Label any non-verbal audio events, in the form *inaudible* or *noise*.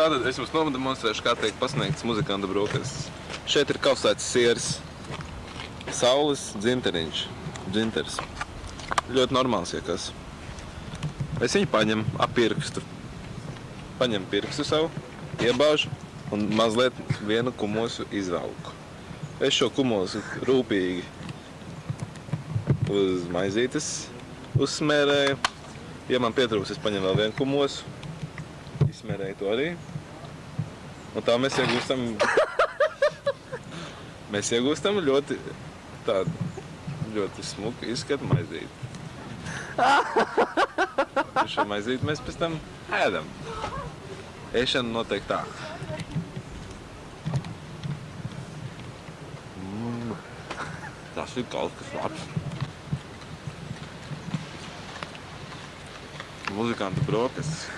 Tātad es jums nodemonstrēšu, kā tiek pasniegts muzikanta brokastis. Šeit ir kausēts siers, saules dzinteriņš, dzinters. Ļoti normāls, ja kas. Es viņu paņemu ap pirkstu. Paņemu pirkstu savu, iebāžu un mazliet vienu kumosu izvelku. Es šo kumosu rūpīgi uz maizītes uzsmērēju. Ja man pietrūks, es paņemu vēl vienu kumosu, izsmērēju to arī. Un tā mēs iegūstam, *laughs* mēs iegūstam ļoti tādu, ļoti smuku izskatu maizīti. *laughs* Šo maizīti mēs pēc tam ēdam. Ēšana notiek tā. Mm, tas ir kaut kas labs. Muzikanta brokastis.